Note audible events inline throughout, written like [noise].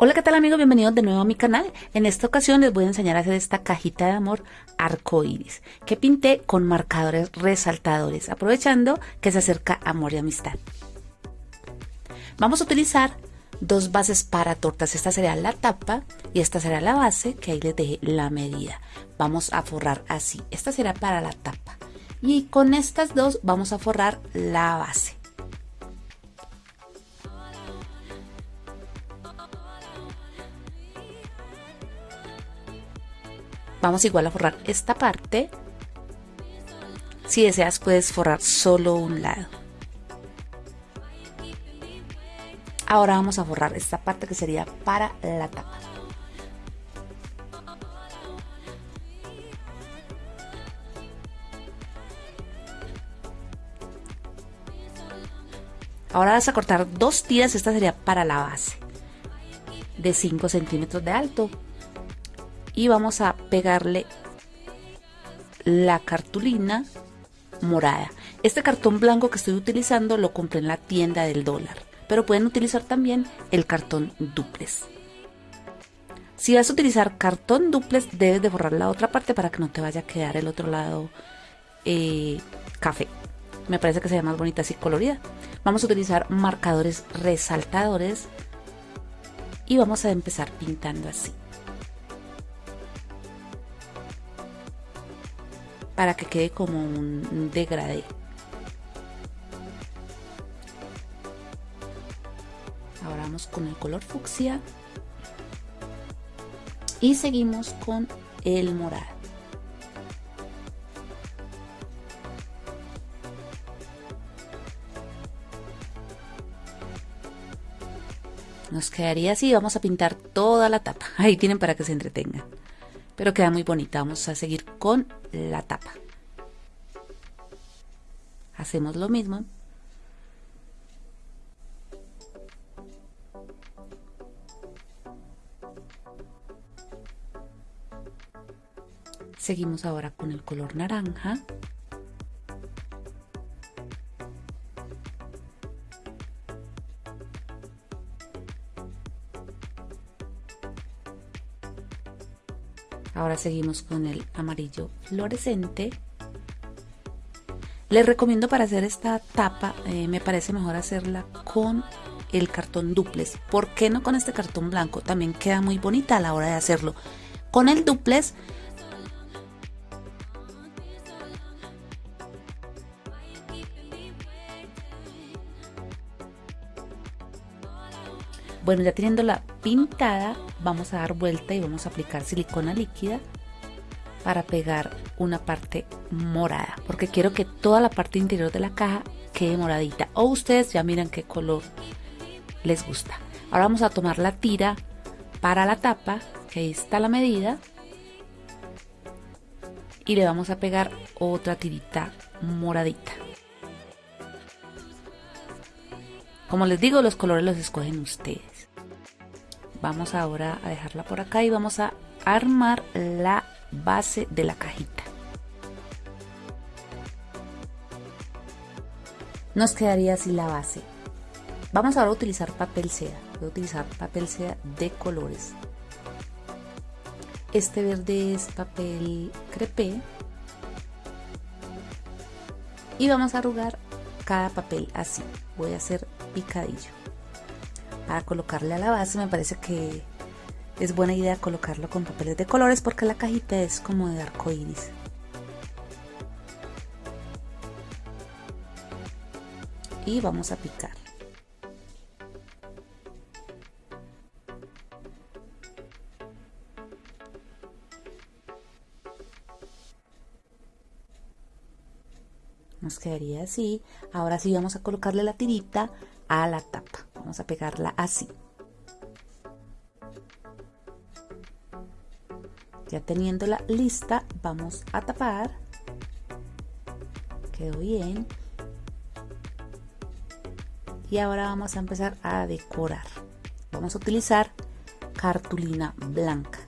Hola, ¿qué tal amigos? Bienvenidos de nuevo a mi canal. En esta ocasión les voy a enseñar a hacer esta cajita de amor arcoíris que pinté con marcadores resaltadores, aprovechando que se acerca amor y amistad. Vamos a utilizar dos bases para tortas. Esta será la tapa y esta será la base, que ahí les dejé la medida. Vamos a forrar así. Esta será para la tapa. Y con estas dos vamos a forrar la base. Vamos igual a forrar esta parte. Si deseas puedes forrar solo un lado. Ahora vamos a forrar esta parte que sería para la tapa. Ahora vas a cortar dos tiras, esta sería para la base de 5 centímetros de alto y vamos a pegarle la cartulina morada. Este cartón blanco que estoy utilizando lo compré en la tienda del dólar, pero pueden utilizar también el cartón duplex. Si vas a utilizar cartón duplex, debes de borrar la otra parte para que no te vaya a quedar el otro lado eh, café. Me parece que se ve más bonita así colorida. Vamos a utilizar marcadores resaltadores y vamos a empezar pintando así. Para que quede como un degradé. Ahora vamos con el color fucsia y seguimos con el morado. Nos quedaría así, vamos a pintar toda la tapa. [laughs] Ahí tienen para que se entretengan pero queda muy bonita. Vamos a seguir con la tapa. Hacemos lo mismo. Seguimos ahora con el color naranja. Ahora seguimos con el amarillo fluorescente. Les recomiendo para hacer esta tapa, eh, me parece mejor hacerla con el cartón duplex. ¿Por qué no con este cartón blanco? También queda muy bonita a la hora de hacerlo. Con el duplex Bueno, ya teniendo la pintada, vamos a dar vuelta y vamos a aplicar silicona líquida para pegar una parte morada, porque quiero que toda la parte interior de la caja quede moradita. O ustedes ya miran qué color les gusta. Ahora vamos a tomar la tira para la tapa, que ahí está la medida. Y le vamos a pegar otra tirita moradita. Como les digo, los colores los escogen ustedes vamos ahora a dejarla por acá y vamos a armar la base de la cajita. Nos quedaría así la base. Vamos ahora a utilizar papel seda. Voy a utilizar papel seda de colores. Este verde es papel crepé. Y vamos a arrugar cada papel así. Voy a hacer picadillo para colocarle a la base me parece que es buena idea colocarlo con papeles de colores porque la cajita es como de arco iris y vamos a picar. Nos quedaría así. Ahora sí vamos a colocarle la tirita a la tapa vamos a pegarla así. Ya teniéndola lista vamos a tapar. Quedó bien. Y ahora vamos a empezar a decorar. Vamos a utilizar cartulina blanca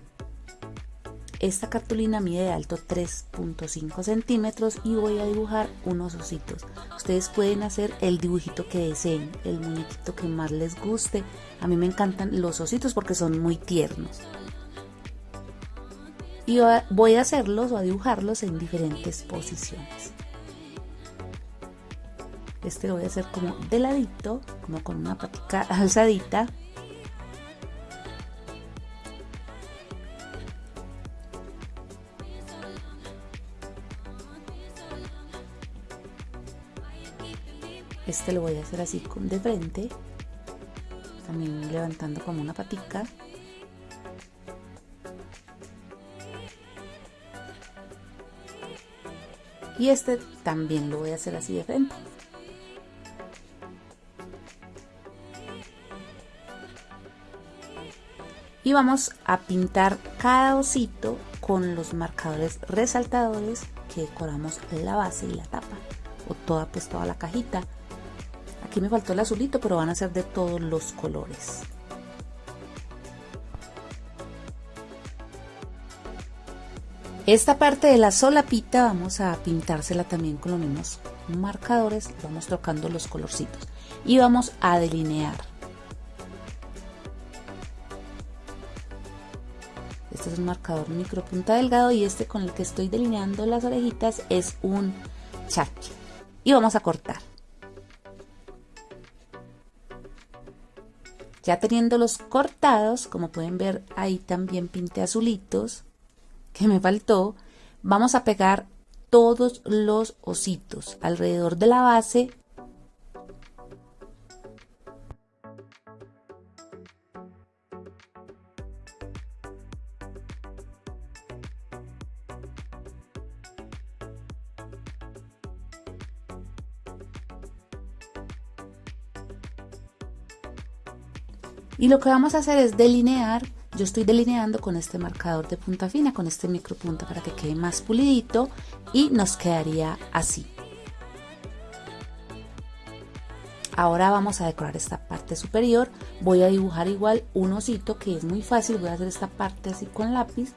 esta cartulina mide de alto 3.5 centímetros y voy a dibujar unos ositos. Ustedes pueden hacer el dibujito que deseen, el muñequito que más les guste. A mí me encantan los ositos porque son muy tiernos. Y voy a hacerlos o a dibujarlos en diferentes posiciones. Este lo voy a hacer como de ladito, como con una patica alzadita. Este lo voy a hacer así de frente, también levantando como una patica. Y este también lo voy a hacer así de frente. Y vamos a pintar cada osito con los marcadores resaltadores que decoramos la base y la tapa o toda pues toda la cajita Aquí me faltó el azulito, pero van a ser de todos los colores. Esta parte de la solapita vamos a pintársela también con los mismos marcadores, vamos tocando los colorcitos y vamos a delinear. Este es un marcador micro punta delgado y este con el que estoy delineando las orejitas es un chachi. Y vamos a cortar. Ya teniéndolos cortados, como pueden ver ahí también pinté azulitos, que me faltó, vamos a pegar todos los ositos alrededor de la base Y lo que vamos a hacer es delinear, yo estoy delineando con este marcador de punta fina, con este micro punta para que quede más pulidito y nos quedaría así. Ahora vamos a decorar esta parte superior, voy a dibujar igual un osito que es muy fácil, voy a hacer esta parte así con lápiz,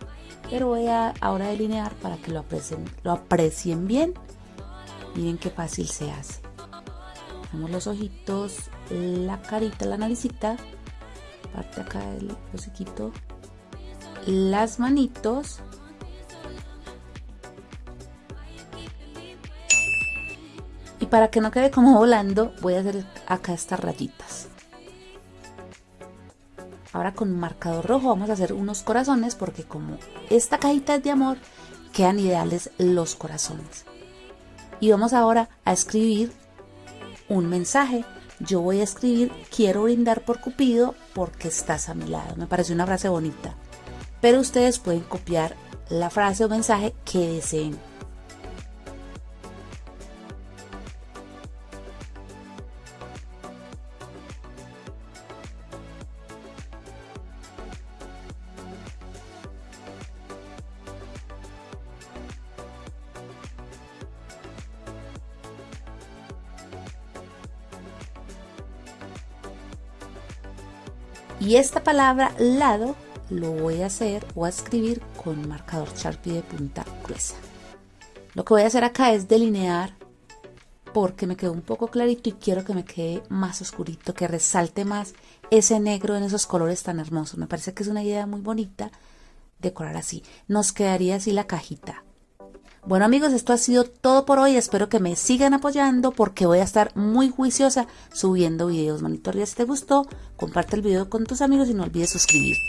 pero voy a ahora delinear para que lo aprecien, lo aprecien bien. Miren qué fácil se hace. Hacemos los ojitos, la carita, la naricita parte acá del hociquito. Las manitos. Y para que no quede como volando voy a hacer acá estas rayitas. Ahora con marcador rojo vamos a hacer unos corazones porque como esta cajita es de amor quedan ideales los corazones. Y vamos ahora a escribir un mensaje. Yo voy a escribir quiero brindar por Cupido porque estás a mi lado. Me parece una frase bonita. Pero ustedes pueden copiar la frase o mensaje que deseen. Y esta palabra lado lo voy a hacer o a escribir con marcador Sharpie de punta gruesa. Lo que voy a hacer acá es delinear porque me quedó un poco clarito y quiero que me quede más oscurito, que resalte más ese negro en esos colores tan hermosos. Me parece que es una idea muy bonita decorar así. Nos quedaría así la cajita. Bueno amigos, esto ha sido todo por hoy. Espero que me sigan apoyando porque voy a estar muy juiciosa subiendo videos. Manito arriba si te gustó, comparte el video con tus amigos y no olvides suscribirte.